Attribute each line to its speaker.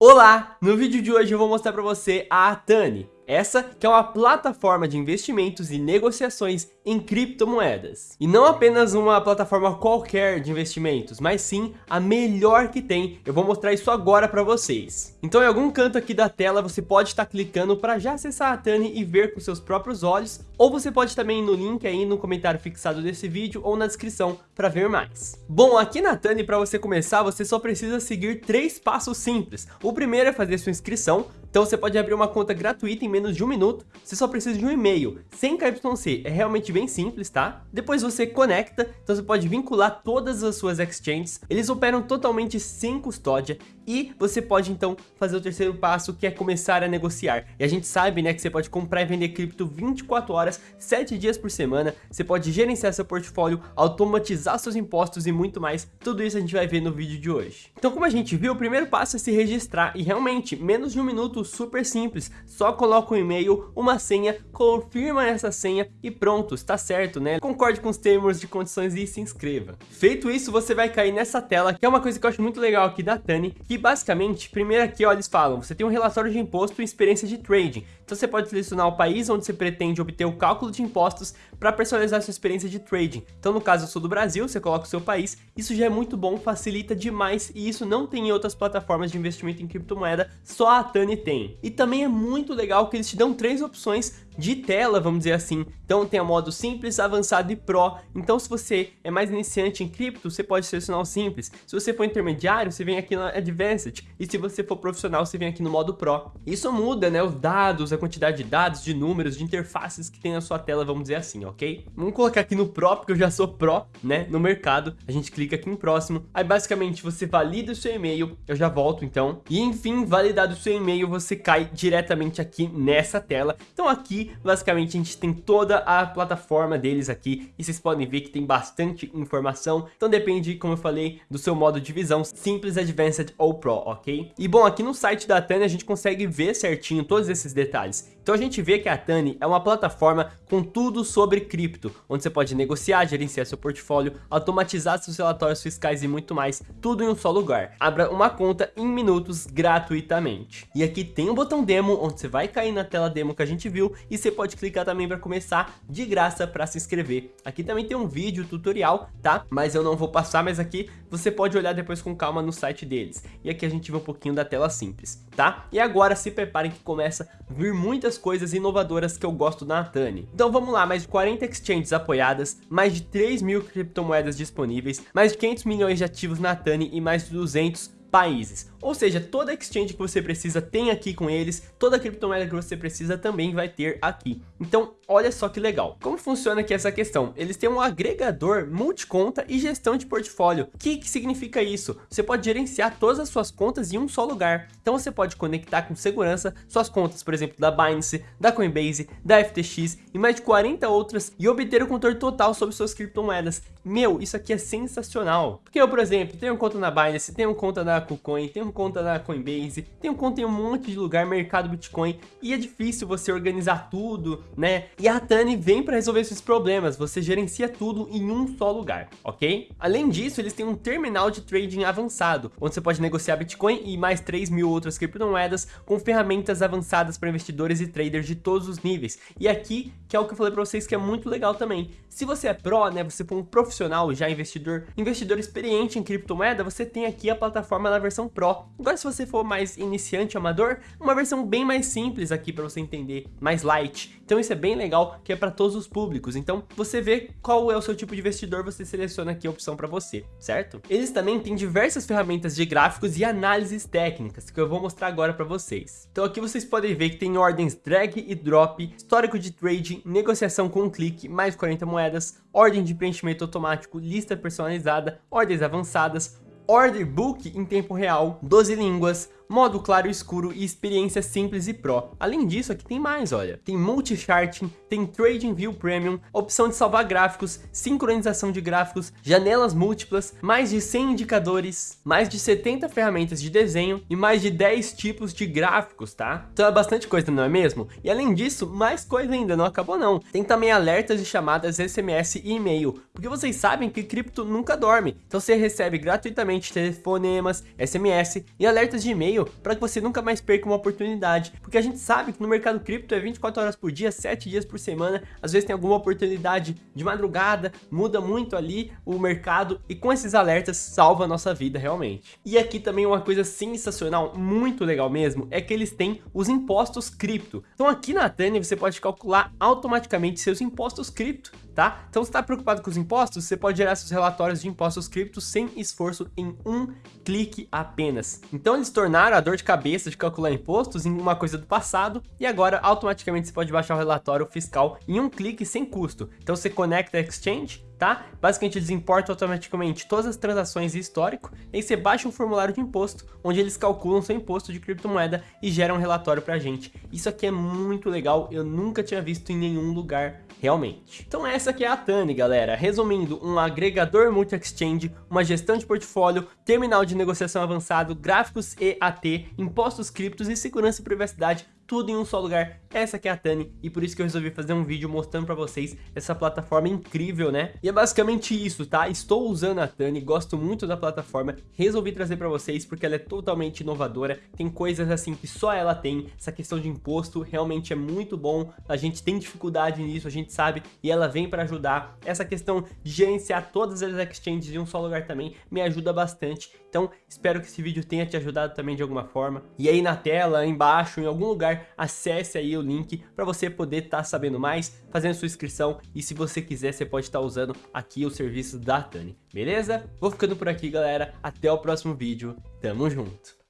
Speaker 1: Olá! No vídeo de hoje eu vou mostrar para você a Atani, essa que é uma plataforma de investimentos e negociações em criptomoedas. E não apenas uma plataforma qualquer de investimentos, mas sim a melhor que tem. Eu vou mostrar isso agora para vocês. Então em algum canto aqui da tela você pode estar clicando para já acessar a Tani e ver com seus próprios olhos, ou você pode também ir no link aí no comentário fixado desse vídeo ou na descrição para ver mais. Bom, aqui na Tani para você começar, você só precisa seguir três passos simples. O primeiro é fazer sua inscrição, então você pode abrir uma conta gratuita em menos de um minuto, você só precisa de um e-mail, sem KYC, é realmente bem simples, tá? Depois você conecta, então você pode vincular todas as suas exchanges, eles operam totalmente sem custódia e você pode então fazer o terceiro passo que é começar a negociar. E a gente sabe né, que você pode comprar e vender cripto 24 horas, 7 dias por semana, você pode gerenciar seu portfólio, automatizar seus impostos e muito mais, tudo isso a gente vai ver no vídeo de hoje. Então como a gente viu, o primeiro passo é se registrar e realmente, menos de um minuto super simples, só coloca um e-mail, uma senha, confirma essa senha e pronto, está certo, né? Concorde com os termos de condições e se inscreva. Feito isso, você vai cair nessa tela, que é uma coisa que eu acho muito legal aqui da Tani, que basicamente, primeiro aqui, ó, eles falam, você tem um relatório de imposto e experiência de trading. Então você pode selecionar o país onde você pretende obter o cálculo de impostos para personalizar sua experiência de trading. Então no caso eu sou do Brasil, você coloca o seu país, isso já é muito bom, facilita demais e isso não tem em outras plataformas de investimento em criptomoeda, só a Tani tem. E também é muito legal que eles te dão três opções de tela, vamos dizer assim. Então tem o modo simples, avançado e pro. Então se você é mais iniciante em cripto, você pode selecionar o simples. Se você for intermediário, você vem aqui no Advanced. E se você for profissional, você vem aqui no modo pro. Isso muda, né, os dados, a quantidade de dados, de números, de interfaces que tem na sua tela, vamos dizer assim, ok? Vamos colocar aqui no pro, porque eu já sou pro, né, no mercado. A gente clica aqui em próximo. Aí basicamente você valida o seu e-mail, eu já volto então. E enfim, validado o seu e-mail, você cai diretamente aqui nessa tela. Então aqui basicamente a gente tem toda a plataforma deles aqui e vocês podem ver que tem bastante informação, então depende, como eu falei, do seu modo de visão, simples, advanced ou pro, ok? E bom, aqui no site da Tani a gente consegue ver certinho todos esses detalhes. Então a gente vê que a Tani é uma plataforma com tudo sobre cripto, onde você pode negociar, gerenciar seu portfólio, automatizar seus relatórios fiscais e muito mais, tudo em um só lugar. Abra uma conta em minutos gratuitamente. E aqui tem um botão demo, onde você vai cair na tela demo que a gente viu e você pode clicar também para começar de graça para se inscrever. Aqui também tem um vídeo tutorial, tá? Mas eu não vou passar, mas aqui você pode olhar depois com calma no site deles. E aqui a gente vê um pouquinho da tela simples, tá? E agora se preparem que começa a vir muitas coisas inovadoras que eu gosto da Natani. Então vamos lá, mais de 40 exchanges apoiadas, mais de 3 mil criptomoedas disponíveis, mais de 500 milhões de ativos na Tani e mais de 200 países. Ou seja, toda exchange que você precisa tem aqui com eles, toda criptomoeda que você precisa também vai ter aqui. Então, olha só que legal. Como funciona aqui essa questão? Eles têm um agregador multiconta e gestão de portfólio. O que, que significa isso? Você pode gerenciar todas as suas contas em um só lugar. Então você pode conectar com segurança suas contas, por exemplo, da Binance, da Coinbase, da FTX e mais de 40 outras e obter o controle total sobre suas criptomoedas. Meu, isso aqui é sensacional. Porque eu, por exemplo, tenho conta na Binance, tenho conta na KuCoin, tenho conta na Coinbase, tenho conta em um monte de lugar, mercado Bitcoin, e é difícil você organizar tudo, né? E a Tani vem para resolver esses problemas, você gerencia tudo em um só lugar, ok? Além disso, eles têm um terminal de trading avançado, onde você pode negociar Bitcoin e mais 3 mil outras criptomoedas com ferramentas avançadas para investidores e traders de todos os níveis. E aqui, que é o que eu falei para vocês que é muito legal também. Se você é pro, né, você for um profissional já investidor, investidor experiente em criptomoeda, você tem aqui a plataforma na versão Pro. Agora se você for mais iniciante, amador, uma versão bem mais simples aqui para você entender, mais light. Então isso é bem legal, que é para todos os públicos. Então você vê qual é o seu tipo de investidor, você seleciona aqui a opção para você, certo? Eles também têm diversas ferramentas de gráficos e análises técnicas, que eu vou mostrar agora para vocês. Então aqui vocês podem ver que tem ordens drag e drop, histórico de trading, negociação com um clique, mais 40 moedas, moedas, ordem de preenchimento automático, lista personalizada, ordens avançadas, order book em tempo real, 12 línguas, modo claro e escuro e experiência simples e pro. Além disso, aqui tem mais, olha. Tem multi-charting, tem Trading View Premium, opção de salvar gráficos, sincronização de gráficos, janelas múltiplas, mais de 100 indicadores, mais de 70 ferramentas de desenho e mais de 10 tipos de gráficos, tá? Então é bastante coisa, não é mesmo? E além disso, mais coisa ainda, não acabou não. Tem também alertas de chamadas SMS e e-mail, porque vocês sabem que cripto nunca dorme. Então você recebe gratuitamente telefonemas, SMS e alertas de e-mail para que você nunca mais perca uma oportunidade, porque a gente sabe que no mercado cripto é 24 horas por dia, 7 dias por semana, às vezes tem alguma oportunidade de madrugada, muda muito ali o mercado e com esses alertas salva a nossa vida realmente. E aqui também uma coisa sensacional, muito legal mesmo, é que eles têm os impostos cripto. Então aqui na Tani você pode calcular automaticamente seus impostos cripto tá? Então se está preocupado com os impostos, você pode gerar seus relatórios de impostos criptos sem esforço em um clique apenas. Então eles tornaram a dor de cabeça de calcular impostos em uma coisa do passado e agora automaticamente você pode baixar o relatório fiscal em um clique sem custo. Então você conecta a Exchange, tá? Basicamente eles importam automaticamente todas as transações e histórico, e você baixa um formulário de imposto, onde eles calculam seu imposto de criptomoeda e geram um relatório pra gente. Isso aqui é muito legal, eu nunca tinha visto em nenhum lugar realmente. Então essa aqui é a Tani, galera. Resumindo, um agregador multi-exchange, uma gestão de portfólio, terminal de negociação avançado, gráficos EAT, impostos criptos e segurança e privacidade tudo em um só lugar. Essa aqui é a Tani e por isso que eu resolvi fazer um vídeo mostrando pra vocês essa plataforma incrível, né? E é basicamente isso, tá? Estou usando a Tani, gosto muito da plataforma, resolvi trazer pra vocês porque ela é totalmente inovadora, tem coisas assim que só ela tem, essa questão de imposto realmente é muito bom, a gente tem dificuldade nisso, a gente sabe, e ela vem pra ajudar. Essa questão de gerenciar todas as exchanges em um só lugar também me ajuda bastante, então espero que esse vídeo tenha te ajudado também de alguma forma. E aí na tela, embaixo, em algum lugar, acesse aí o link para você poder estar tá sabendo mais, fazendo sua inscrição e se você quiser você pode estar tá usando aqui o serviço da Tani, beleza? Vou ficando por aqui galera, até o próximo vídeo, tamo junto!